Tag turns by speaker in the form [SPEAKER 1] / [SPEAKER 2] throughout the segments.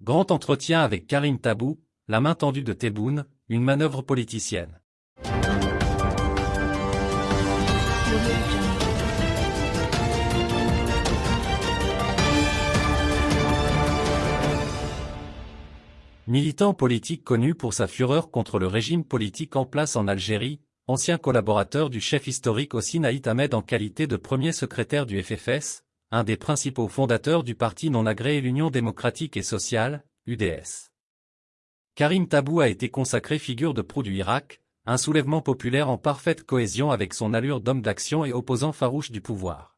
[SPEAKER 1] Grand entretien avec Karim Tabou, la main tendue de Tebboune, une manœuvre politicienne. Militant politique connu pour sa fureur contre le régime politique en place en Algérie, ancien collaborateur du chef historique aussi Naït Ahmed en qualité de premier secrétaire du FFS, un des principaux fondateurs du parti non agréé l'Union démocratique et sociale, UDS. Karim Tabou a été consacré figure de proue du Irak, un soulèvement populaire en parfaite cohésion avec son allure d'homme d'action et opposant farouche du pouvoir.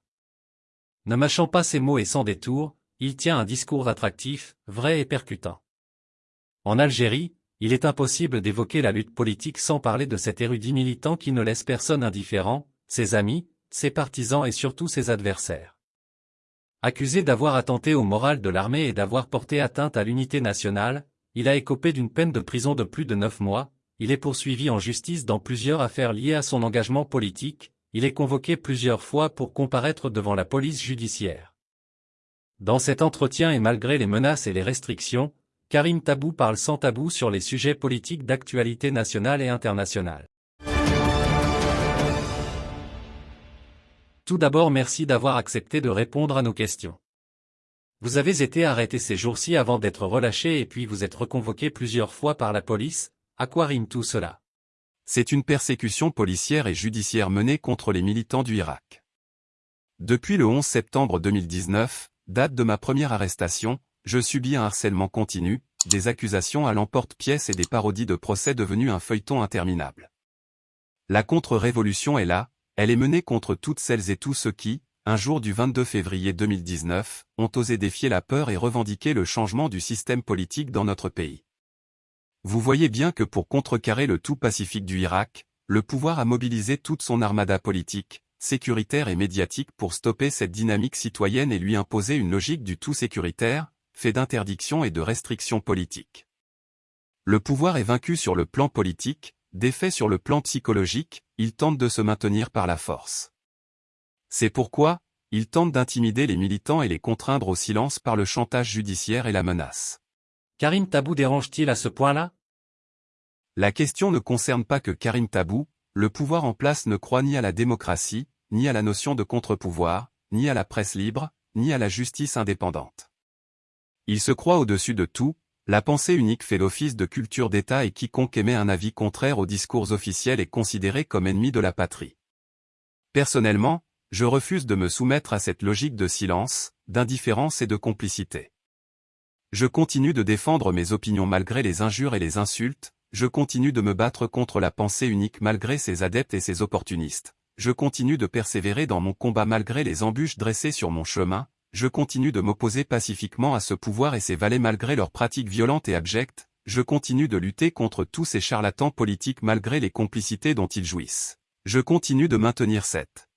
[SPEAKER 1] Ne mâchant pas ses mots et sans détour, il tient un discours attractif, vrai et percutant. En Algérie, il est impossible d'évoquer la lutte politique sans parler de cet érudit militant qui ne laisse personne indifférent, ses amis, ses partisans et surtout ses adversaires. Accusé d'avoir attenté au moral de l'armée et d'avoir porté atteinte à l'unité nationale, il a écopé d'une peine de prison de plus de neuf mois, il est poursuivi en justice dans plusieurs affaires liées à son engagement politique, il est convoqué plusieurs fois pour comparaître devant la police judiciaire. Dans cet entretien et malgré les menaces et les restrictions, Karim Tabou parle sans tabou sur les sujets politiques d'actualité nationale et internationale. Tout d'abord merci d'avoir accepté de répondre à nos questions. Vous avez été arrêté ces jours-ci avant d'être relâché et puis vous êtes reconvoqué plusieurs fois par la police, à quoi rime tout cela?
[SPEAKER 2] C'est une persécution policière et judiciaire menée contre les militants du Irak. Depuis le 11 septembre 2019, date de ma première arrestation, je subis un harcèlement continu, des accusations à l'emporte-pièce et des parodies de procès devenus un feuilleton interminable. La contre-révolution est là, elle est menée contre toutes celles et tous ceux qui, un jour du 22 février 2019, ont osé défier la peur et revendiquer le changement du système politique dans notre pays. Vous voyez bien que pour contrecarrer le tout pacifique du Irak, le pouvoir a mobilisé toute son armada politique, sécuritaire et médiatique pour stopper cette dynamique citoyenne et lui imposer une logique du tout sécuritaire, fait d'interdictions et de restrictions politiques. Le pouvoir est vaincu sur le plan politique, défait sur le plan psychologique, il tente de se maintenir par la force. C'est pourquoi, il tente d'intimider les militants et les contraindre au silence par le chantage judiciaire et la menace.
[SPEAKER 1] Karim Tabou dérange-t-il à ce point-là?
[SPEAKER 2] La question ne concerne pas que Karim Tabou, le pouvoir en place ne croit ni à la démocratie, ni à la notion de contre-pouvoir, ni à la presse libre, ni à la justice indépendante. Il se croit au-dessus de tout, la pensée unique fait l'office de culture d'État et quiconque émet un avis contraire aux discours officiels est considéré comme ennemi de la patrie. Personnellement, je refuse de me soumettre à cette logique de silence, d'indifférence et de complicité. Je continue de défendre mes opinions malgré les injures et les insultes, je continue de me battre contre la pensée unique malgré ses adeptes et ses opportunistes, je continue de persévérer dans mon combat malgré les embûches dressées sur mon chemin, je continue de m'opposer pacifiquement à ce pouvoir et ses valets malgré leurs pratiques violentes et abjectes, je continue de lutter contre tous ces charlatans politiques malgré les complicités dont ils jouissent. Je continue de maintenir cette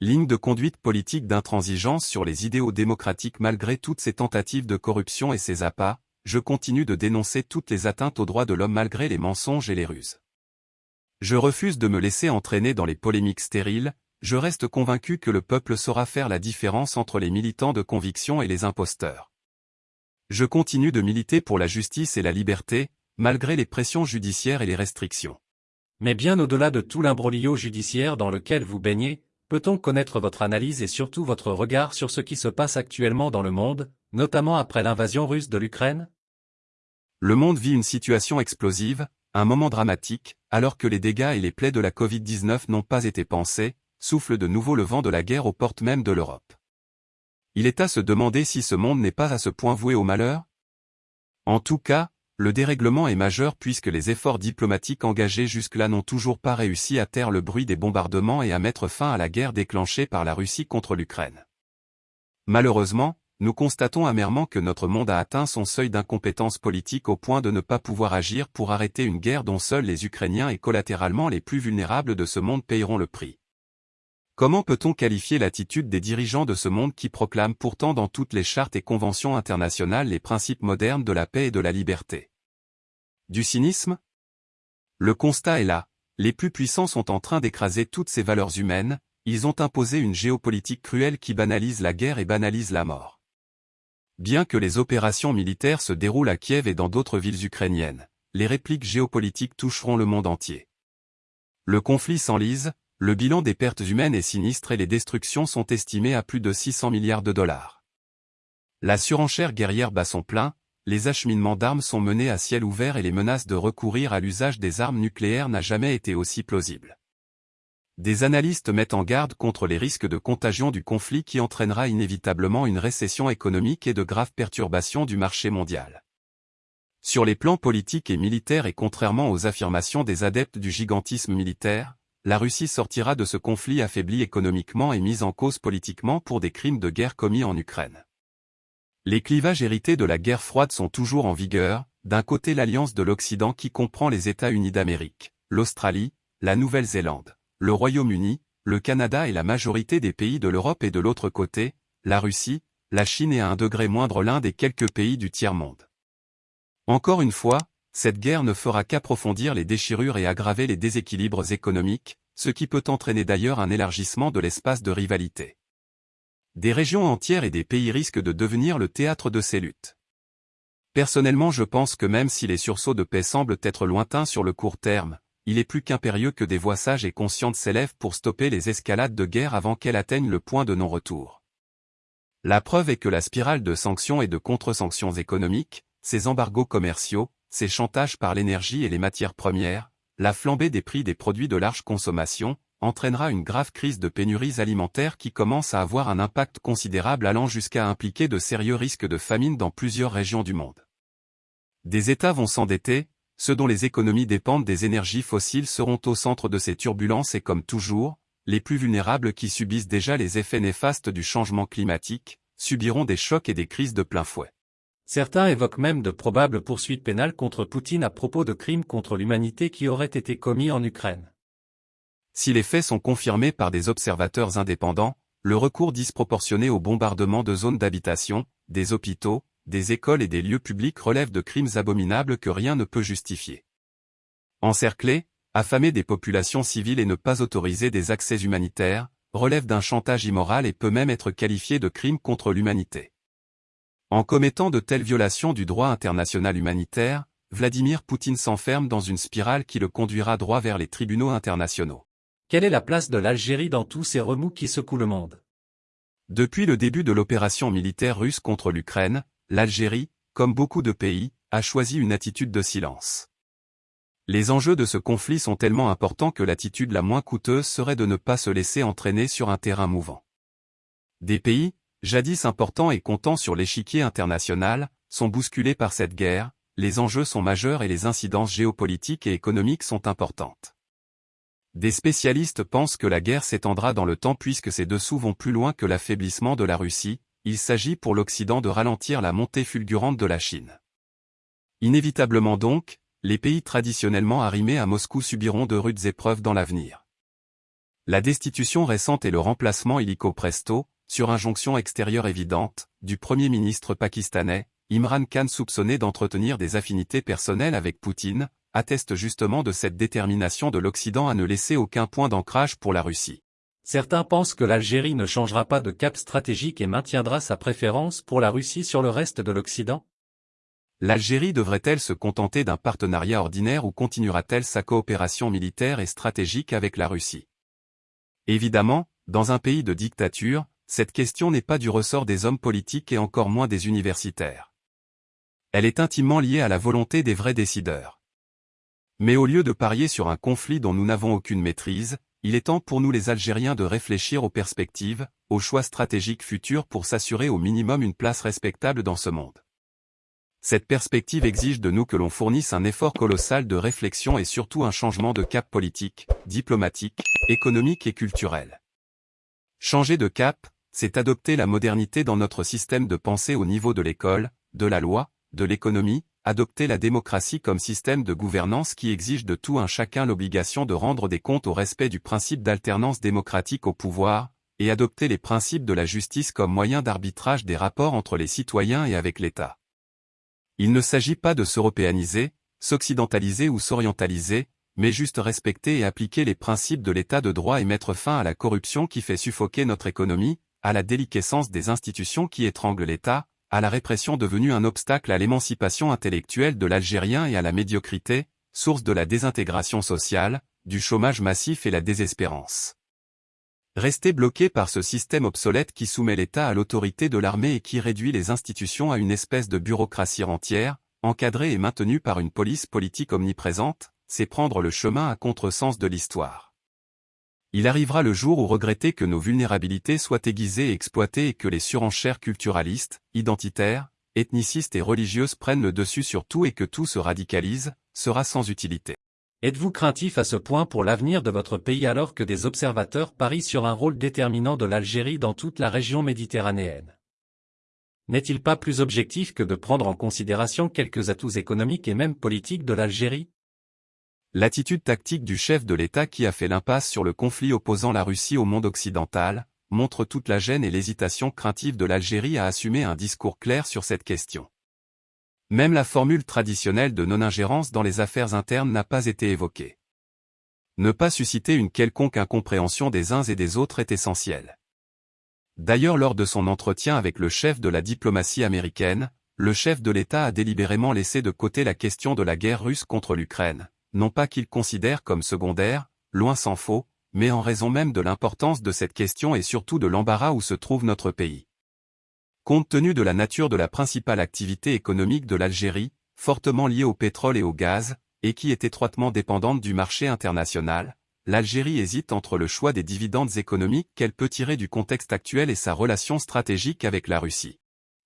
[SPEAKER 2] ligne de conduite politique d'intransigeance sur les idéaux démocratiques malgré toutes ces tentatives de corruption et ces appâts, je continue de dénoncer toutes les atteintes aux droits de l'homme malgré les mensonges et les ruses. Je refuse de me laisser entraîner dans les polémiques stériles, je reste convaincu que le peuple saura faire la différence entre les militants de conviction et les imposteurs. Je continue de militer pour la justice et la liberté, malgré les pressions judiciaires et les restrictions.
[SPEAKER 1] Mais bien au-delà de tout l'imbroglio judiciaire dans lequel vous baignez, peut-on connaître votre analyse et surtout votre regard sur ce qui se passe actuellement dans le monde, notamment après l'invasion russe de l'Ukraine?
[SPEAKER 2] Le monde vit une situation explosive, un moment dramatique, alors que les dégâts et les plaies de la Covid-19 n'ont pas été pensés, souffle de nouveau le vent de la guerre aux portes même de l'Europe. Il est à se demander si ce monde n'est pas à ce point voué au malheur? En tout cas, le dérèglement est majeur puisque les efforts diplomatiques engagés jusque-là n'ont toujours pas réussi à taire le bruit des bombardements et à mettre fin à la guerre déclenchée par la Russie contre l'Ukraine. Malheureusement, nous constatons amèrement que notre monde a atteint son seuil d'incompétence politique au point de ne pas pouvoir agir pour arrêter une guerre dont seuls les Ukrainiens et collatéralement les plus vulnérables de ce monde payeront le prix. Comment peut-on qualifier l'attitude des dirigeants de ce monde qui proclament pourtant dans toutes les chartes et conventions internationales les principes modernes de la paix et de la liberté? Du cynisme? Le constat est là, les plus puissants sont en train d'écraser toutes ces valeurs humaines, ils ont imposé une géopolitique cruelle qui banalise la guerre et banalise la mort. Bien que les opérations militaires se déroulent à Kiev et dans d'autres villes ukrainiennes, les répliques géopolitiques toucheront le monde entier. Le conflit s'enlise, le bilan des pertes humaines est sinistre et les destructions sont estimées à plus de 600 milliards de dollars. La surenchère guerrière bat son plein, les acheminements d'armes sont menés à ciel ouvert et les menaces de recourir à l'usage des armes nucléaires n'a jamais été aussi plausible. Des analystes mettent en garde contre les risques de contagion du conflit qui entraînera inévitablement une récession économique et de graves perturbations du marché mondial. Sur les plans politiques et militaires et contrairement aux affirmations des adeptes du gigantisme militaire, la Russie sortira de ce conflit affaiblie économiquement et mise en cause politiquement pour des crimes de guerre commis en Ukraine. Les clivages hérités de la guerre froide sont toujours en vigueur, d'un côté l'alliance de l'Occident qui comprend les États-Unis d'Amérique, l'Australie, la Nouvelle-Zélande, le Royaume-Uni, le Canada et la majorité des pays de l'Europe et de l'autre côté, la Russie, la Chine et à un degré moindre l'un des quelques pays du tiers-monde. Encore une fois, cette guerre ne fera qu'approfondir les déchirures et aggraver les déséquilibres économiques, ce qui peut entraîner d'ailleurs un élargissement de l'espace de rivalité. Des régions entières et des pays risquent de devenir le théâtre de ces luttes. Personnellement je pense que même si les sursauts de paix semblent être lointains sur le court terme, il est plus qu'impérieux que des voix sages et conscientes s'élèvent pour stopper les escalades de guerre avant qu'elles atteignent le point de non-retour. La preuve est que la spirale de sanctions et de contre-sanctions économiques, ces embargos commerciaux, ces chantages par l'énergie et les matières premières, la flambée des prix des produits de large consommation, entraînera une grave crise de pénuries alimentaires qui commence à avoir un impact considérable allant jusqu'à impliquer de sérieux risques de famine dans plusieurs régions du monde. Des États vont s'endetter, ceux dont les économies dépendent des énergies fossiles seront au centre de ces turbulences et comme toujours, les plus vulnérables qui subissent déjà les effets néfastes du changement climatique, subiront des chocs et des crises de plein fouet.
[SPEAKER 1] Certains évoquent même de probables poursuites pénales contre Poutine à propos de crimes contre l'humanité qui auraient été commis en Ukraine.
[SPEAKER 2] Si les faits sont confirmés par des observateurs indépendants, le recours disproportionné au bombardement de zones d'habitation, des hôpitaux, des écoles et des lieux publics relève de crimes abominables que rien ne peut justifier. Encercler, affamer des populations civiles et ne pas autoriser des accès humanitaires, relève d'un chantage immoral et peut même être qualifié de crime contre l'humanité. En commettant de telles violations du droit international humanitaire, Vladimir Poutine s'enferme dans une spirale qui le conduira droit vers les tribunaux internationaux.
[SPEAKER 1] Quelle est la place de l'Algérie dans tous ces remous qui secouent le monde?
[SPEAKER 2] Depuis le début de l'opération militaire russe contre l'Ukraine, l'Algérie, comme beaucoup de pays, a choisi une attitude de silence. Les enjeux de ce conflit sont tellement importants que l'attitude la moins coûteuse serait de ne pas se laisser entraîner sur un terrain mouvant. Des pays, jadis importants et comptant sur l'échiquier international, sont bousculés par cette guerre, les enjeux sont majeurs et les incidences géopolitiques et économiques sont importantes. Des spécialistes pensent que la guerre s'étendra dans le temps puisque ces dessous vont plus loin que l'affaiblissement de la Russie, il s'agit pour l'Occident de ralentir la montée fulgurante de la Chine. Inévitablement donc, les pays traditionnellement arrimés à Moscou subiront de rudes épreuves dans l'avenir. La destitution récente et le remplacement illico presto, sur injonction extérieure évidente, du Premier ministre pakistanais, Imran Khan soupçonné d'entretenir des affinités personnelles avec Poutine, atteste justement de cette détermination de l'Occident à ne laisser aucun point d'ancrage pour la Russie.
[SPEAKER 1] Certains pensent que l'Algérie ne changera pas de cap stratégique et maintiendra sa préférence pour la Russie sur le reste de l'Occident
[SPEAKER 2] L'Algérie devrait-elle se contenter d'un partenariat ordinaire ou continuera-t-elle sa coopération militaire et stratégique avec la Russie? Évidemment, dans un pays de dictature, cette question n'est pas du ressort des hommes politiques et encore moins des universitaires. Elle est intimement liée à la volonté des vrais décideurs. Mais au lieu de parier sur un conflit dont nous n'avons aucune maîtrise, il est temps pour nous les Algériens de réfléchir aux perspectives, aux choix stratégiques futurs pour s'assurer au minimum une place respectable dans ce monde. Cette perspective exige de nous que l'on fournisse un effort colossal de réflexion et surtout un changement de cap politique, diplomatique, économique et culturel. Changer de cap, c'est adopter la modernité dans notre système de pensée au niveau de l'école, de la loi, de l'économie, adopter la démocratie comme système de gouvernance qui exige de tout un chacun l'obligation de rendre des comptes au respect du principe d'alternance démocratique au pouvoir, et adopter les principes de la justice comme moyen d'arbitrage des rapports entre les citoyens et avec l'État. Il ne s'agit pas de s'européaniser, s'occidentaliser ou s'orientaliser, mais juste respecter et appliquer les principes de l'État de droit et mettre fin à la corruption qui fait suffoquer notre économie, à la déliquescence des institutions qui étranglent l'État, à la répression devenue un obstacle à l'émancipation intellectuelle de l'Algérien et à la médiocrité, source de la désintégration sociale, du chômage massif et la désespérance. Rester bloqué par ce système obsolète qui soumet l'État à l'autorité de l'armée et qui réduit les institutions à une espèce de bureaucratie entière, encadrée et maintenue par une police politique omniprésente, c'est prendre le chemin à contresens de l'histoire. Il arrivera le jour où regretter que nos vulnérabilités soient aiguisées et exploitées et que les surenchères culturalistes, identitaires, ethnicistes et religieuses prennent le dessus sur tout et que tout se radicalise, sera sans utilité.
[SPEAKER 1] Êtes-vous craintif à ce point pour l'avenir de votre pays alors que des observateurs parient sur un rôle déterminant de l'Algérie dans toute la région méditerranéenne? N'est-il pas plus objectif que de prendre en considération quelques atouts économiques et même politiques de l'Algérie?
[SPEAKER 2] L'attitude tactique du chef de l'État qui a fait l'impasse sur le conflit opposant la Russie au monde occidental, montre toute la gêne et l'hésitation craintive de l'Algérie à assumer un discours clair sur cette question. Même la formule traditionnelle de non-ingérence dans les affaires internes n'a pas été évoquée. Ne pas susciter une quelconque incompréhension des uns et des autres est essentiel. D'ailleurs lors de son entretien avec le chef de la diplomatie américaine, le chef de l'État a délibérément laissé de côté la question de la guerre russe contre l'Ukraine, non pas qu'il considère comme secondaire, loin s'en faut, mais en raison même de l'importance de cette question et surtout de l'embarras où se trouve notre pays. Compte tenu de la nature de la principale activité économique de l'Algérie, fortement liée au pétrole et au gaz, et qui est étroitement dépendante du marché international, l'Algérie hésite entre le choix des dividendes économiques qu'elle peut tirer du contexte actuel et sa relation stratégique avec la Russie.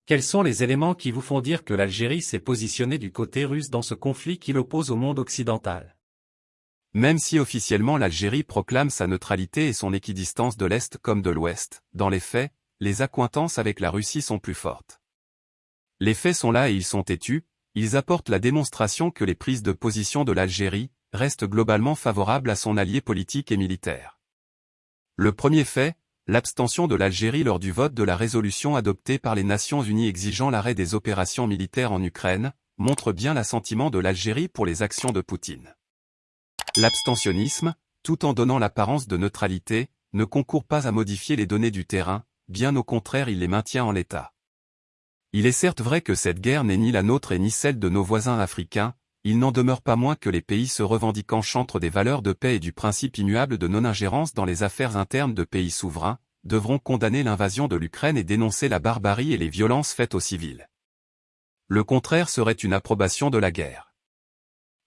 [SPEAKER 1] Quels sont les éléments qui vous font dire que l'Algérie s'est positionnée du côté russe dans ce conflit qui l'oppose au monde occidental?
[SPEAKER 2] Même si officiellement l'Algérie proclame sa neutralité et son équidistance de l'Est comme de l'Ouest, dans les faits, les accointances avec la Russie sont plus fortes. Les faits sont là et ils sont têtus, ils apportent la démonstration que les prises de position de l'Algérie restent globalement favorables à son allié politique et militaire. Le premier fait, l'abstention de l'Algérie lors du vote de la résolution adoptée par les Nations Unies exigeant l'arrêt des opérations militaires en Ukraine, montre bien l'assentiment de l'Algérie pour les actions de Poutine. L'abstentionnisme, tout en donnant l'apparence de neutralité, ne concourt pas à modifier les données du terrain, bien au contraire il les maintient en l'état. Il est certes vrai que cette guerre n'est ni la nôtre et ni celle de nos voisins africains, il n'en demeure pas moins que les pays se revendiquant chantres des valeurs de paix et du principe immuable de non-ingérence dans les affaires internes de pays souverains, devront condamner l'invasion de l'Ukraine et dénoncer la barbarie et les violences faites aux civils. Le contraire serait une approbation de la guerre.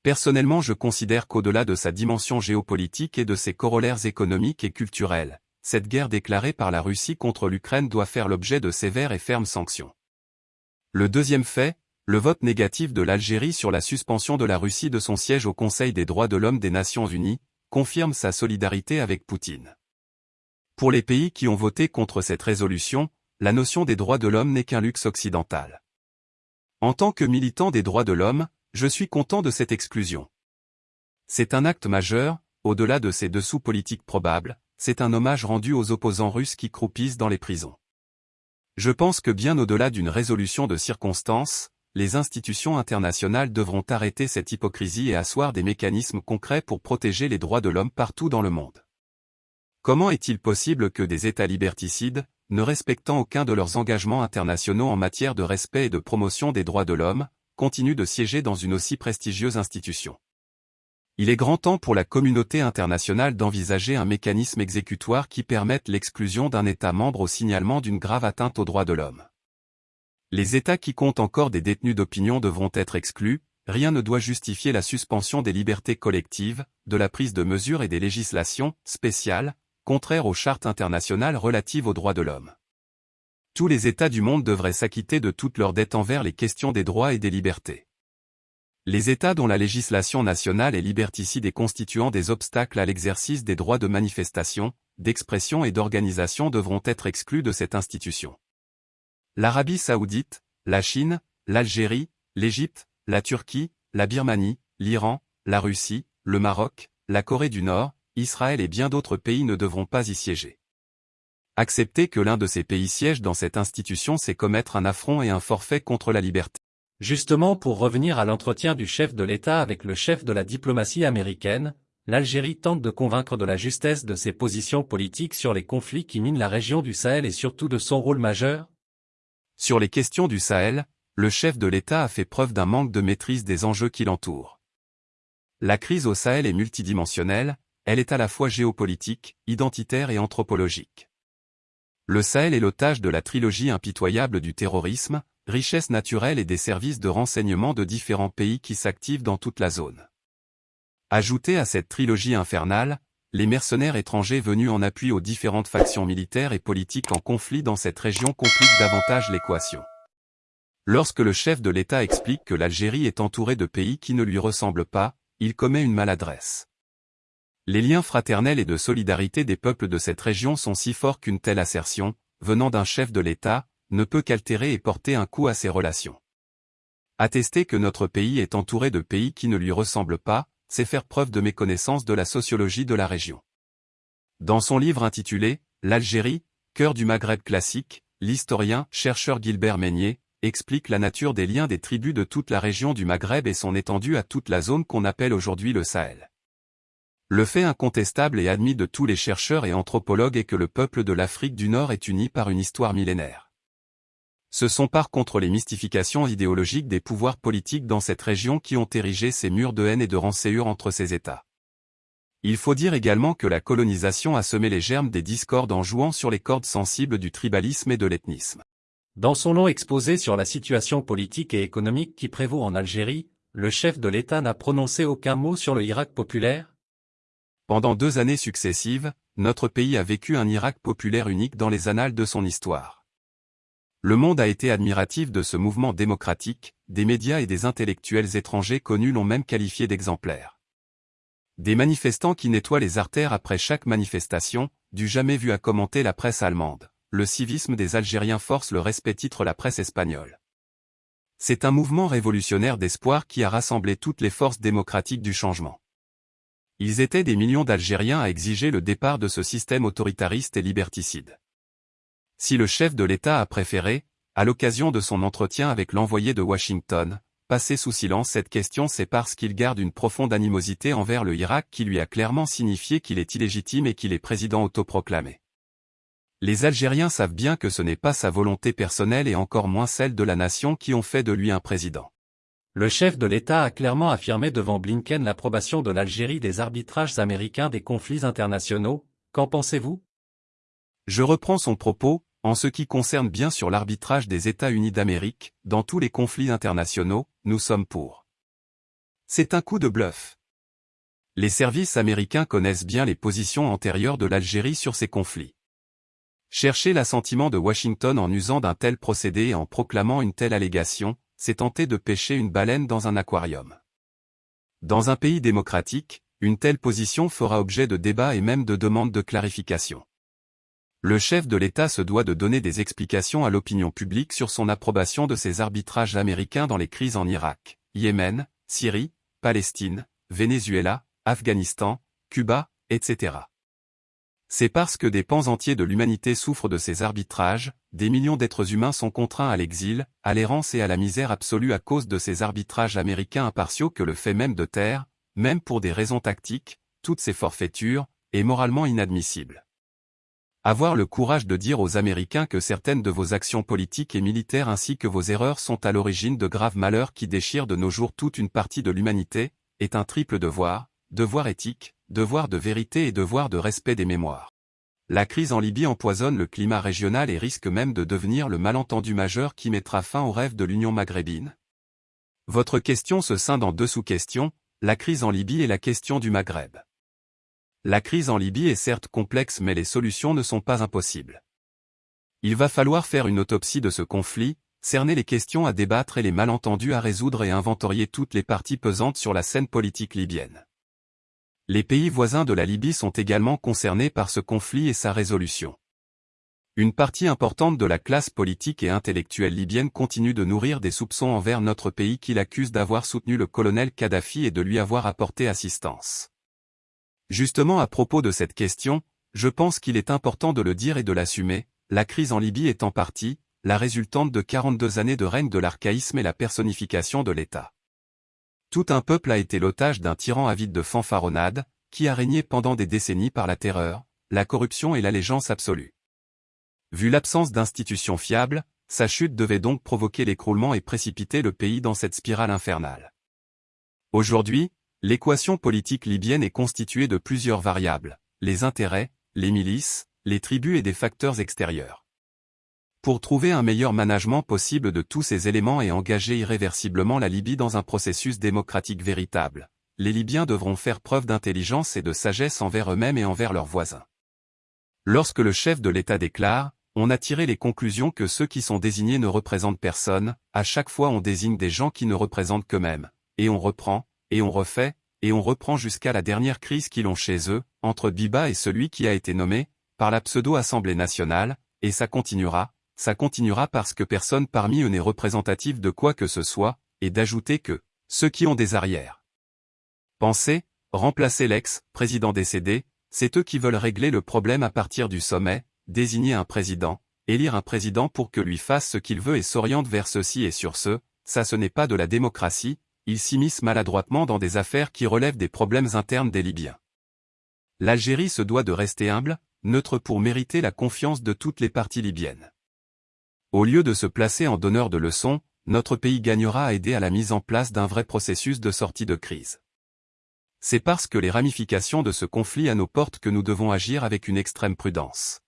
[SPEAKER 2] Personnellement je considère qu'au-delà de sa dimension géopolitique et de ses corollaires économiques et culturels, cette guerre déclarée par la Russie contre l'Ukraine doit faire l'objet de sévères et fermes sanctions. Le deuxième fait, le vote négatif de l'Algérie sur la suspension de la Russie de son siège au Conseil des droits de l'homme des Nations Unies, confirme sa solidarité avec Poutine. Pour les pays qui ont voté contre cette résolution, la notion des droits de l'homme n'est qu'un luxe occidental. En tant que militant des droits de l'homme, je suis content de cette exclusion. C'est un acte majeur, au-delà de ces dessous politiques probables, c'est un hommage rendu aux opposants russes qui croupissent dans les prisons. Je pense que bien au-delà d'une résolution de circonstances, les institutions internationales devront arrêter cette hypocrisie et asseoir des mécanismes concrets pour protéger les droits de l'homme partout dans le monde. Comment est-il possible que des États liberticides, ne respectant aucun de leurs engagements internationaux en matière de respect et de promotion des droits de l'homme, continuent de siéger dans une aussi prestigieuse institution? Il est grand temps pour la communauté internationale d'envisager un mécanisme exécutoire qui permette l'exclusion d'un État membre au signalement d'une grave atteinte aux droits de l'homme. Les États qui comptent encore des détenus d'opinion devront être exclus, rien ne doit justifier la suspension des libertés collectives, de la prise de mesures et des législations spéciales, contraires aux chartes internationales relatives aux droits de l'homme. Tous les États du monde devraient s'acquitter de toutes leurs dettes envers les questions des droits et des libertés. Les États dont la législation nationale est liberticide et constituant des obstacles à l'exercice des droits de manifestation, d'expression et d'organisation devront être exclus de cette institution l'Arabie saoudite, la Chine, l'Algérie, l'Égypte, la Turquie, la Birmanie, l'Iran, la Russie, le Maroc, la Corée du Nord, Israël et bien d'autres pays ne devront pas y siéger. Accepter que l'un de ces pays siège dans cette institution c'est commettre un affront et un forfait contre la liberté.
[SPEAKER 1] Justement pour revenir à l'entretien du chef de l'État avec le chef de la diplomatie américaine, l'Algérie tente de convaincre de la justesse de ses positions politiques sur les conflits qui minent la région du Sahel et surtout de son rôle majeur
[SPEAKER 2] Sur les questions du Sahel, le chef de l'État a fait preuve d'un manque de maîtrise des enjeux qui l'entourent. La crise au Sahel est multidimensionnelle, elle est à la fois géopolitique, identitaire et anthropologique. Le Sahel est l'otage de la trilogie impitoyable du terrorisme, richesse naturelle et des services de renseignement de différents pays qui s'activent dans toute la zone. Ajoutez à cette trilogie infernale, les mercenaires étrangers venus en appui aux différentes factions militaires et politiques en conflit dans cette région compliquent davantage l'équation. Lorsque le chef de l'État explique que l'Algérie est entourée de pays qui ne lui ressemblent pas, il commet une maladresse. Les liens fraternels et de solidarité des peuples de cette région sont si forts qu'une telle assertion, venant d'un chef de l'État, ne peut qu'altérer et porter un coup à ces relations. Attester que notre pays est entouré de pays qui ne lui ressemblent pas, c'est faire preuve de méconnaissance de la sociologie de la région. Dans son livre intitulé L'Algérie, cœur du Maghreb classique, l'historien, chercheur Gilbert Meignier, explique la nature des liens des tribus de toute la région du Maghreb et son étendue à toute la zone qu'on appelle aujourd'hui le Sahel. Le fait incontestable et admis de tous les chercheurs et anthropologues est que le peuple de l'Afrique du Nord est uni par une histoire millénaire. Ce sont par contre les mystifications idéologiques des pouvoirs politiques dans cette région qui ont érigé ces murs de haine et de rancéure entre ces États. Il faut dire également que la colonisation a semé les germes des discordes en jouant sur les cordes sensibles du tribalisme et de l'ethnisme.
[SPEAKER 1] Dans son long exposé sur la situation politique et économique qui prévaut en Algérie, le chef de l'État n'a prononcé aucun mot sur le Irak populaire,
[SPEAKER 2] pendant deux années successives, notre pays a vécu un Irak populaire unique dans les annales de son histoire. Le monde a été admiratif de ce mouvement démocratique, des médias et des intellectuels étrangers connus l'ont même qualifié d'exemplaire. Des manifestants qui nettoient les artères après chaque manifestation, du jamais vu à commenter la presse allemande. Le civisme des Algériens force le respect titre la presse espagnole. C'est un mouvement révolutionnaire d'espoir qui a rassemblé toutes les forces démocratiques du changement. Ils étaient des millions d'Algériens à exiger le départ de ce système autoritariste et liberticide. Si le chef de l'État a préféré, à l'occasion de son entretien avec l'envoyé de Washington, passer sous silence cette question c'est parce qu'il garde une profonde animosité envers le Irak qui lui a clairement signifié qu'il est illégitime et qu'il est président autoproclamé. Les Algériens savent bien que ce n'est pas sa volonté personnelle et encore moins celle de la nation qui ont fait de lui un président.
[SPEAKER 1] Le chef de l'État a clairement affirmé devant Blinken l'approbation de l'Algérie des arbitrages américains des conflits internationaux. Qu'en pensez-vous?
[SPEAKER 2] Je reprends son propos, en ce qui concerne bien sûr l'arbitrage des États-Unis d'Amérique, dans tous les conflits internationaux, nous sommes pour. C'est un coup de bluff. Les services américains connaissent bien les positions antérieures de l'Algérie sur ces conflits. Chercher l'assentiment de Washington en usant d'un tel procédé et en proclamant une telle allégation, c'est tenter de pêcher une baleine dans un aquarium. Dans un pays démocratique, une telle position fera objet de débats et même de demandes de clarification. Le chef de l'État se doit de donner des explications à l'opinion publique sur son approbation de ces arbitrages américains dans les crises en Irak, Yémen, Syrie, Palestine, Venezuela, Afghanistan, Cuba, etc. C'est parce que des pans entiers de l'humanité souffrent de ces arbitrages, des millions d'êtres humains sont contraints à l'exil, à l'errance et à la misère absolue à cause de ces arbitrages américains impartiaux que le fait même de terre, même pour des raisons tactiques, toutes ces forfaitures, est moralement inadmissible. Avoir le courage de dire aux Américains que certaines de vos actions politiques et militaires ainsi que vos erreurs sont à l'origine de graves malheurs qui déchirent de nos jours toute une partie de l'humanité, est un triple devoir, devoir éthique, devoir de vérité et devoir de respect des mémoires. La crise en Libye empoisonne le climat régional et risque même de devenir le malentendu majeur qui mettra fin au rêve de l'Union maghrébine. Votre question se scinde en deux sous-questions, la crise en Libye et la question du Maghreb. La crise en Libye est certes complexe mais les solutions ne sont pas impossibles. Il va falloir faire une autopsie de ce conflit, cerner les questions à débattre et les malentendus à résoudre et inventorier toutes les parties pesantes sur la scène politique libyenne. Les pays voisins de la Libye sont également concernés par ce conflit et sa résolution. Une partie importante de la classe politique et intellectuelle libyenne continue de nourrir des soupçons envers notre pays qui l'accuse d'avoir soutenu le colonel Kadhafi et de lui avoir apporté assistance. Justement à propos de cette question, je pense qu'il est important de le dire et de l'assumer, la crise en Libye est en partie, la résultante de 42 années de règne de l'archaïsme et la personnification de l'État. Tout un peuple a été l'otage d'un tyran avide de fanfaronnade, qui a régné pendant des décennies par la terreur, la corruption et l'allégeance absolue. Vu l'absence d'institutions fiables, sa chute devait donc provoquer l'écroulement et précipiter le pays dans cette spirale infernale. Aujourd'hui, l'équation politique libyenne est constituée de plusieurs variables, les intérêts, les milices, les tribus et des facteurs extérieurs. Pour trouver un meilleur management possible de tous ces éléments et engager irréversiblement la Libye dans un processus démocratique véritable, les Libyens devront faire preuve d'intelligence et de sagesse envers eux-mêmes et envers leurs voisins. Lorsque le chef de l'État déclare, on a tiré les conclusions que ceux qui sont désignés ne représentent personne, à chaque fois on désigne des gens qui ne représentent qu'eux-mêmes, et on reprend, et on refait, et on reprend jusqu'à la dernière crise qu'ils ont chez eux, entre Biba et celui qui a été nommé, par la pseudo-Assemblée nationale, et ça continuera, ça continuera parce que personne parmi eux n'est représentatif de quoi que ce soit, et d'ajouter que, ceux qui ont des arrières. Pensez, remplacer l'ex-président décédé, c'est eux qui veulent régler le problème à partir du sommet, désigner un président, élire un président pour que lui fasse ce qu'il veut et s'oriente vers ceci et sur ce, ça ce n'est pas de la démocratie, ils s'immiscent maladroitement dans des affaires qui relèvent des problèmes internes des Libyens. L'Algérie se doit de rester humble, neutre pour mériter la confiance de toutes les parties libyennes. Au lieu de se placer en donneur de leçons, notre pays gagnera à aider à la mise en place d'un vrai processus de sortie de crise. C'est parce que les ramifications de ce conflit à nos portes que nous devons agir avec une extrême prudence.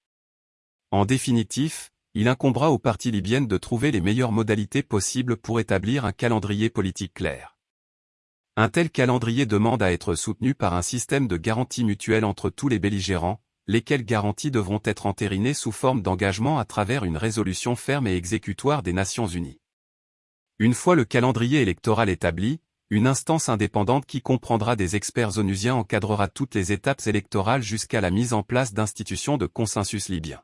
[SPEAKER 2] En définitif, il incombera aux parties libyennes de trouver les meilleures modalités possibles pour établir un calendrier politique clair. Un tel calendrier demande à être soutenu par un système de garantie mutuelle entre tous les belligérants, lesquelles garanties devront être entérinées sous forme d'engagement à travers une résolution ferme et exécutoire des Nations Unies. Une fois le calendrier électoral établi, une instance indépendante qui comprendra des experts onusiens encadrera toutes les étapes électorales jusqu'à la mise en place d'institutions de consensus libyen.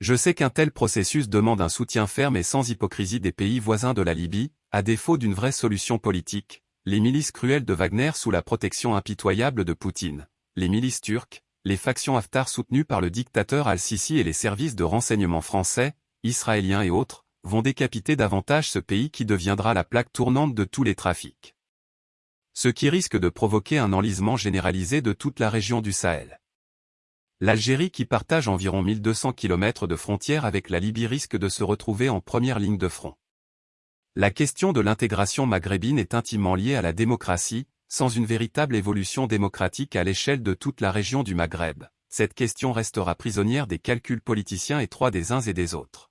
[SPEAKER 2] Je sais qu'un tel processus demande un soutien ferme et sans hypocrisie des pays voisins de la Libye, à défaut d'une vraie solution politique, les milices cruelles de Wagner sous la protection impitoyable de Poutine, les milices turques, les factions Haftar soutenues par le dictateur Al-Sisi et les services de renseignement français, israéliens et autres, vont décapiter davantage ce pays qui deviendra la plaque tournante de tous les trafics. Ce qui risque de provoquer un enlisement généralisé de toute la région du Sahel. L'Algérie qui partage environ 1200 km de frontière avec la Libye risque de se retrouver en première ligne de front. La question de l'intégration maghrébine est intimement liée à la démocratie, sans une véritable évolution démocratique à l'échelle de toute la région du Maghreb, cette question restera prisonnière des calculs politiciens étroits des uns et des autres.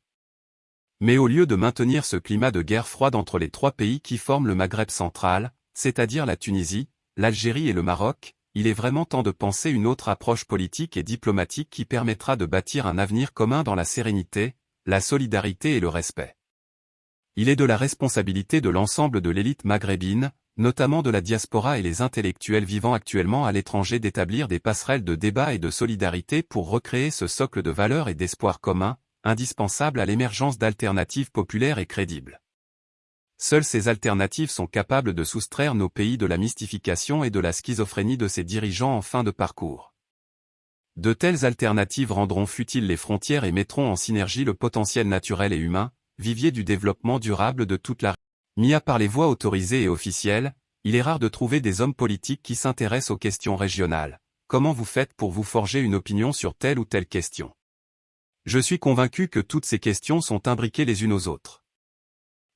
[SPEAKER 2] Mais au lieu de maintenir ce climat de guerre froide entre les trois pays qui forment le Maghreb central, c'est-à-dire la Tunisie, l'Algérie et le Maroc, il est vraiment temps de penser une autre approche politique et diplomatique qui permettra de bâtir un avenir commun dans la sérénité, la solidarité et le respect. Il est de la responsabilité de l'ensemble de l'élite maghrébine, notamment de la diaspora et les intellectuels vivant actuellement à l'étranger d'établir des passerelles de débat et de solidarité pour recréer ce socle de valeurs et d'espoir commun, indispensable à l'émergence d'alternatives populaires et crédibles. Seules ces alternatives sont capables de soustraire nos pays de la mystification et de la schizophrénie de ses dirigeants en fin de parcours. De telles alternatives rendront futiles les frontières et mettront en synergie le potentiel naturel et humain, vivier du développement durable de toute la Mis à part les voix autorisées et officielles, il est rare de trouver des hommes politiques qui s'intéressent aux questions régionales. Comment vous faites pour vous forger une opinion sur telle ou telle question? Je suis convaincu que toutes ces questions sont imbriquées les unes aux autres.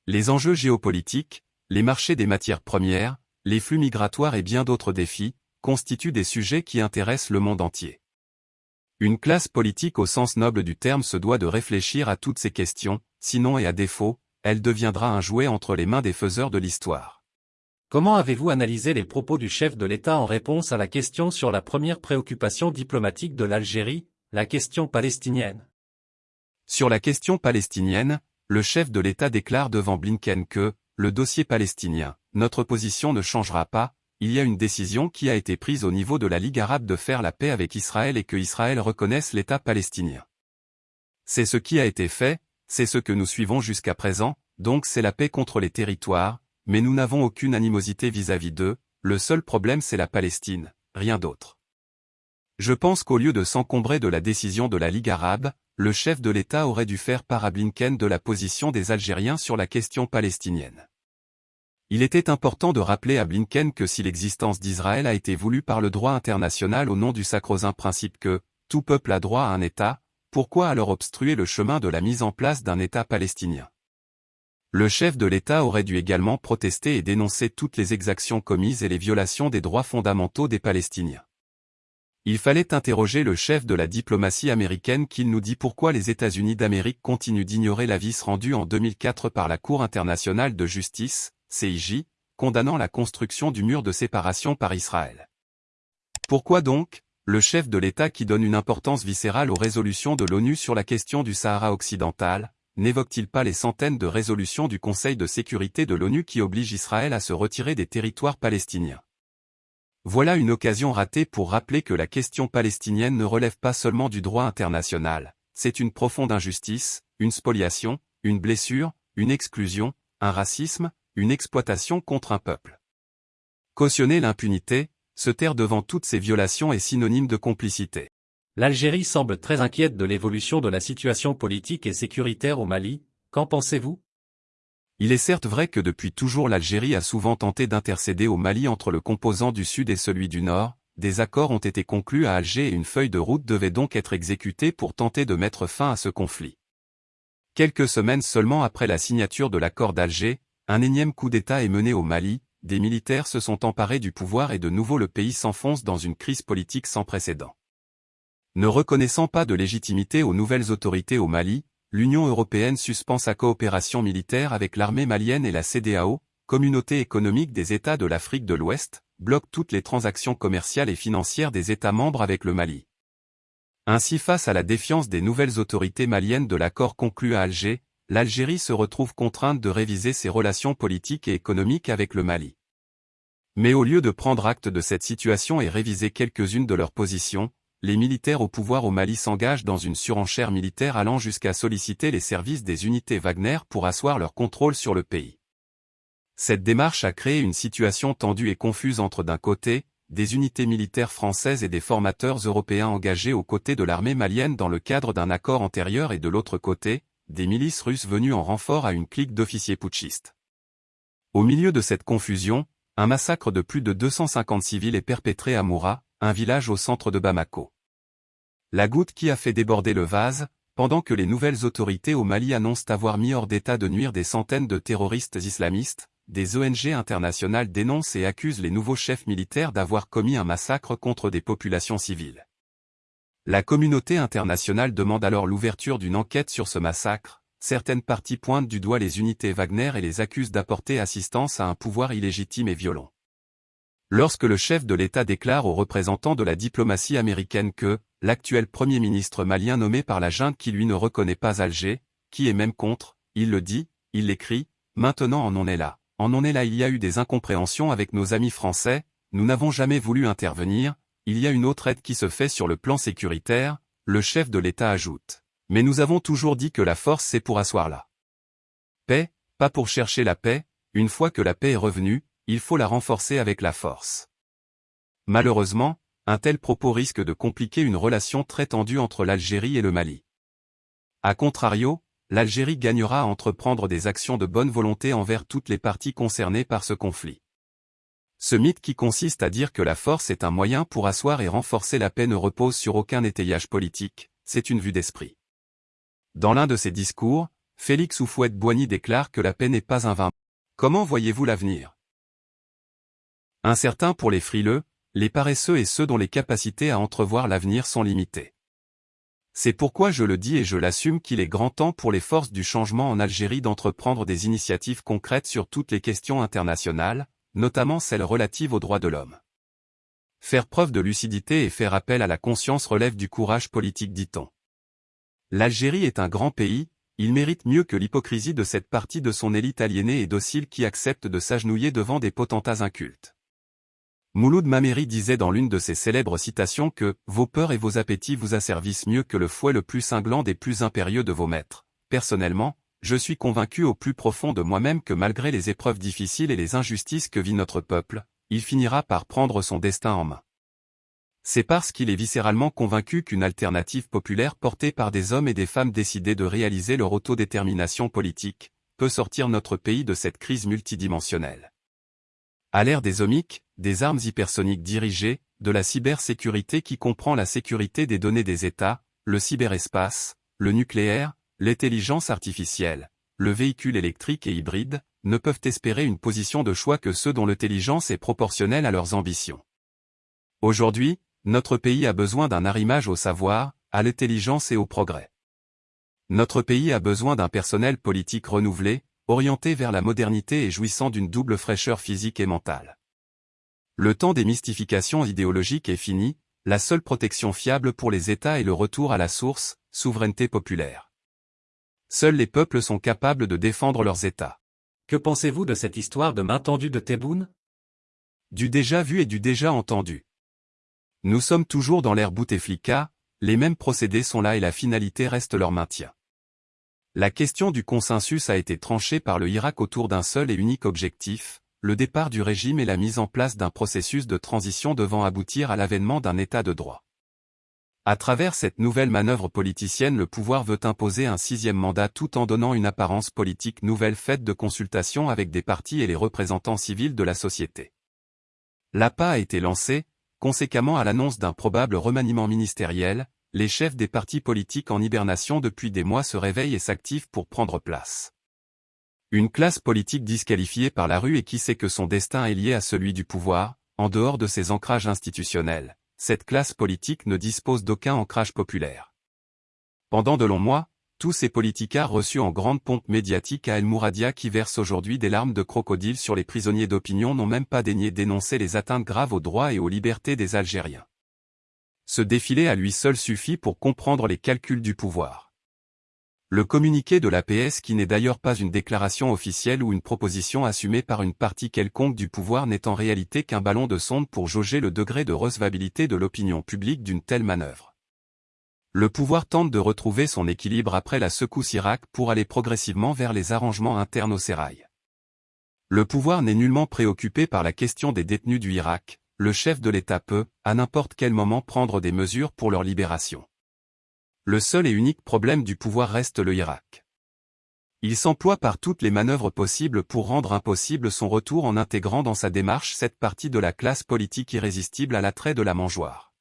[SPEAKER 2] Les enjeux géopolitiques, les marchés des matières premières, les flux migratoires et bien d'autres défis, constituent des sujets qui intéressent le monde entier. Une classe politique au sens noble du terme se doit de réfléchir à toutes ces questions, sinon et à défaut, elle deviendra un jouet entre les mains des faiseurs de l'histoire.
[SPEAKER 1] Comment avez-vous analysé les propos du chef de l'État en réponse à la question sur la première préoccupation diplomatique de l'Algérie, la question palestinienne?
[SPEAKER 2] Sur la question palestinienne, le chef de l'État déclare devant Blinken que, le dossier palestinien, notre position ne changera pas, il y a une décision qui a été prise au niveau de la Ligue arabe de faire la paix avec Israël et que Israël reconnaisse l'État palestinien. C'est ce qui a été fait, c'est ce que nous suivons jusqu'à présent, donc c'est la paix contre les territoires, mais nous n'avons aucune animosité vis-à-vis d'eux, le seul problème c'est la Palestine, rien d'autre. Je pense qu'au lieu de s'encombrer de la décision de la Ligue arabe, le chef de l'État aurait dû faire part à Blinken de la position des Algériens sur la question palestinienne. Il était important de rappeler à Blinken que si l'existence d'Israël a été voulue par le droit international au nom du sacro-saint principe que, tout peuple a droit à un État, Pourquoi alors obstruer le chemin de la mise en place d'un État palestinien? Le chef de l'État aurait dû également protester et dénoncer toutes les exactions commises et les violations des droits fondamentaux des Palestiniens. Il fallait interroger le chef de la diplomatie américaine qui nous dit pourquoi les États-Unis d'Amérique continuent d'ignorer l'avis rendu en 2004 par la Cour internationale de justice, CIJ, condamnant la construction du mur de séparation par Israël. Pourquoi donc, le chef de l'État qui donne une importance viscérale aux résolutions de l'ONU sur la question du Sahara occidental, n'évoque-t-il pas les centaines de résolutions du Conseil de sécurité de l'ONU qui obligent Israël à se retirer des territoires palestiniens? Voilà une occasion ratée pour rappeler que la question palestinienne ne relève pas seulement du droit international, c'est une profonde injustice, une spoliation, une blessure, une exclusion, un racisme, une exploitation contre un peuple. Cautionner l'impunité, se taire devant toutes ces violations est synonyme de complicité.
[SPEAKER 1] L'Algérie semble très inquiète de l'évolution de la situation politique et sécuritaire au Mali, qu'en pensez-vous?
[SPEAKER 2] Il est certes vrai que depuis toujours l'Algérie a souvent tenté d'intercéder au Mali entre le composant du Sud et celui du Nord, des accords ont été conclus à Alger et une feuille de route devait donc être exécutée pour tenter de mettre fin à ce conflit. Quelques semaines seulement après la signature de l'accord d'Alger, un énième coup d'État est mené au Mali, des militaires se sont emparés du pouvoir et de nouveau le pays s'enfonce dans une crise politique sans précédent. Ne reconnaissant pas de légitimité aux nouvelles autorités au Mali, l'Union européenne suspend sa coopération militaire avec l'armée malienne et la CDAO, Communauté économique des États de l'Afrique de l'Ouest, bloque toutes les transactions commerciales et financières des États membres avec le Mali. Ainsi face à la défiance des nouvelles autorités maliennes de l'accord conclu à Alger, l'Algérie se retrouve contrainte de réviser ses relations politiques et économiques avec le Mali. Mais au lieu de prendre acte de cette situation et réviser quelques-unes de leurs positions, les militaires au pouvoir au Mali s'engagent dans une surenchère militaire allant jusqu'à solliciter les services des unités Wagner pour asseoir leur contrôle sur le pays. Cette démarche a créé une situation tendue et confuse entre d'un côté, des unités militaires françaises et des formateurs européens engagés aux côtés de l'armée malienne dans le cadre d'un accord antérieur et de l'autre côté, des milices russes venues en renfort à une clique d'officiers putschistes. Au milieu de cette confusion, un massacre de plus de 250 civils est perpétré à Moura, un village au centre de Bamako. La goutte qui a fait déborder le vase, pendant que les nouvelles autorités au Mali annoncent avoir mis hors d'état de nuire des centaines de terroristes islamistes, des ONG internationales dénoncent et accusent les nouveaux chefs militaires d'avoir commis un massacre contre des populations civiles. La communauté internationale demande alors l'ouverture d'une enquête sur ce massacre, certaines parties pointent du doigt les unités Wagner et les accusent d'apporter assistance à un pouvoir illégitime et violent. Lorsque le chef de l'État déclare aux représentants de la diplomatie américaine que, l'actuel Premier ministre malien nommé par la junte qui lui ne reconnaît pas Alger, qui est même contre, il le dit, il l'écrit, maintenant en on est là. En on est là il y a eu des incompréhensions avec nos amis français, nous n'avons jamais voulu intervenir, il y a une autre aide qui se fait sur le plan sécuritaire, le chef de l'État ajoute. Mais nous avons toujours dit que la force c'est pour asseoir la paix, pas pour chercher la paix, une fois que la paix est revenue, il faut la renforcer avec la force. Malheureusement, un tel propos risque de compliquer une relation très tendue entre l'Algérie et le Mali. A contrario, l'Algérie gagnera à entreprendre des actions de bonne volonté envers toutes les parties concernées par ce conflit. Ce mythe qui consiste à dire que la force est un moyen pour asseoir et renforcer la paix ne repose sur aucun étayage politique, c'est une vue d'esprit. Dans l'un de ses discours, Félix Oufouette-Boigny déclare que la paix n'est pas un vain. Comment voyez-vous l'avenir? Incertain pour les frileux, les paresseux et ceux dont les capacités à entrevoir l'avenir sont limitées. C'est pourquoi je le dis et je l'assume qu'il est grand temps pour les forces du changement en Algérie d'entreprendre des initiatives concrètes sur toutes les questions internationales, notamment celles relatives aux droits de l'homme. Faire preuve de lucidité et faire appel à la conscience relève du courage politique dit-on. L'Algérie est un grand pays, il mérite mieux que l'hypocrisie de cette partie de son élite aliénée et docile qui accepte de s'agenouiller devant des potentats incultes. Mouloud Mameri disait dans l'une de ses célèbres citations que « Vos peurs et vos appétits vous asservissent mieux que le fouet le plus cinglant des plus impérieux de vos maîtres. Personnellement, je suis convaincu au plus profond de moi-même que malgré les épreuves difficiles et les injustices que vit notre peuple, il finira par prendre son destin en main. C'est parce qu'il est viscéralement convaincu qu'une alternative populaire portée par des hommes et des femmes décidés de réaliser leur autodétermination politique, peut sortir notre pays de cette crise multidimensionnelle. À l'ère des omiques, des armes hypersoniques dirigées, de la cybersécurité qui comprend la sécurité des données des États, le cyberespace, le nucléaire, l'intelligence artificielle, le véhicule électrique et hybride, ne peuvent espérer une position de choix que ceux dont l'intelligence est proportionnelle à leurs ambitions. Aujourd'hui, notre pays a besoin d'un arrimage au savoir, à l'intelligence et au progrès. Notre pays a besoin d'un personnel politique renouvelé, orienté vers la modernité et jouissant d'une double fraîcheur physique et mentale. Le temps des mystifications idéologiques est fini, la seule protection fiable pour les États est le retour à la source, souveraineté populaire. Seuls les peuples sont capables de défendre leurs États.
[SPEAKER 1] Que pensez-vous de cette histoire de main tendue de Tebboune
[SPEAKER 2] Du déjà vu et du déjà entendu. Nous sommes toujours dans l'ère Bouteflika, les mêmes procédés sont là et la finalité reste leur maintien. La question du consensus a été tranchée par le Irak autour d'un seul et unique objectif, le départ du régime et la mise en place d'un processus de transition devant aboutir à l'avènement d'un état de droit. À travers cette nouvelle manœuvre politicienne le pouvoir veut imposer un sixième mandat tout en donnant une apparence politique nouvelle faite de consultation avec des partis et les représentants civils de la société. L'APA a été lancé, conséquemment à l'annonce d'un probable remaniement ministériel, les chefs des partis politiques en hibernation depuis des mois se réveillent et s'activent pour prendre place. Une classe politique disqualifiée par la rue et qui sait que son destin est lié à celui du pouvoir, en dehors de ses ancrages institutionnels, cette classe politique ne dispose d'aucun ancrage populaire. Pendant de longs mois, tous ces politicards reçus en grande pompe médiatique à El Mouradia qui versent aujourd'hui des larmes de crocodile sur les prisonniers d'opinion n'ont même pas daigné dénoncer les atteintes graves aux droits et aux libertés des Algériens. Ce défilé à lui seul suffit pour comprendre les calculs du pouvoir. Le communiqué de l'APS qui n'est d'ailleurs pas une déclaration officielle ou une proposition assumée par une partie quelconque du pouvoir n'est en réalité qu'un ballon de sonde pour jauger le degré de recevabilité de l'opinion publique d'une telle manœuvre. Le pouvoir tente de retrouver son équilibre après la secousse Irak pour aller progressivement vers les arrangements internes au sérail. Le pouvoir n'est nullement préoccupé par la question des détenus du Irak, le chef de l'État peut, à n'importe quel moment prendre des mesures pour leur libération. Le seul et unique problème du pouvoir reste le Irak. Il s'emploie par toutes les manœuvres possibles pour rendre impossible son retour en intégrant dans sa démarche cette partie de la classe politique irrésistible à l'attrait de la mangeoire.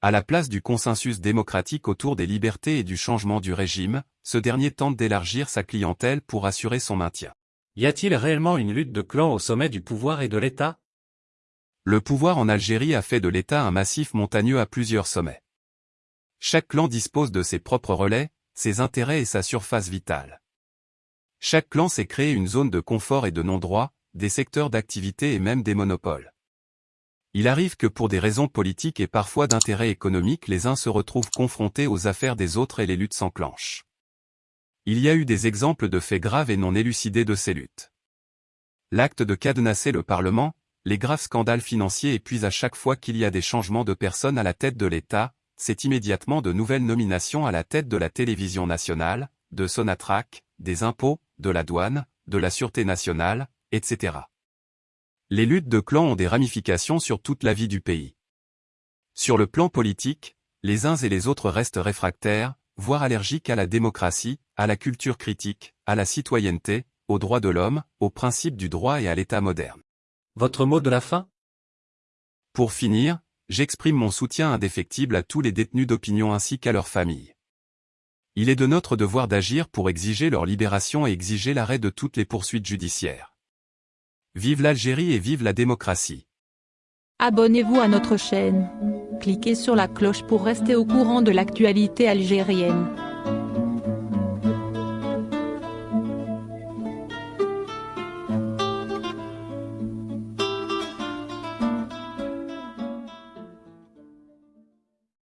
[SPEAKER 2] À la place du consensus démocratique autour des libertés et du changement du régime, ce dernier tente d'élargir sa clientèle pour assurer son maintien.
[SPEAKER 1] Y a-t-il réellement une lutte de clans au sommet du pouvoir et de l'État?
[SPEAKER 2] Le pouvoir en Algérie a fait de l'État un massif montagneux à plusieurs sommets. Chaque clan dispose de ses propres relais, ses intérêts et sa surface vitale. Chaque clan s'est créé une zone de confort et de non-droit, des secteurs d'activité et même des monopoles. Il arrive que pour des raisons politiques et parfois d'intérêt économique les uns se retrouvent confrontés aux affaires des autres et les luttes s'enclenchent. Il y a eu des exemples de faits graves et non élucidés de ces luttes. L'acte de cadenasser le Parlement, les graves scandales financiers épuisent à chaque fois qu'il y a des changements de personnes à la tête de l'État, c'est immédiatement de nouvelles nominations à la tête de la télévision nationale, de Sonatrach, des impôts, de la douane, de la sûreté nationale, etc. Les luttes de clans ont des ramifications sur toute la vie du pays. Sur le plan politique, les uns et les autres restent réfractaires, voire allergiques à la démocratie, à la culture critique, à la citoyenneté, aux droits de l'homme, aux principes du droit et à l'État moderne.
[SPEAKER 1] Votre mot de la fin?
[SPEAKER 2] Pour finir, j'exprime mon soutien indéfectible à tous les détenus d'opinion ainsi qu'à leurs familles. Il est de notre devoir d'agir pour exiger leur libération et exiger l'arrêt de toutes les poursuites judiciaires. Vive l'Algérie et vive la démocratie.
[SPEAKER 3] Abonnez-vous à notre chaîne. Cliquez sur la cloche pour rester au courant de l'actualité algérienne.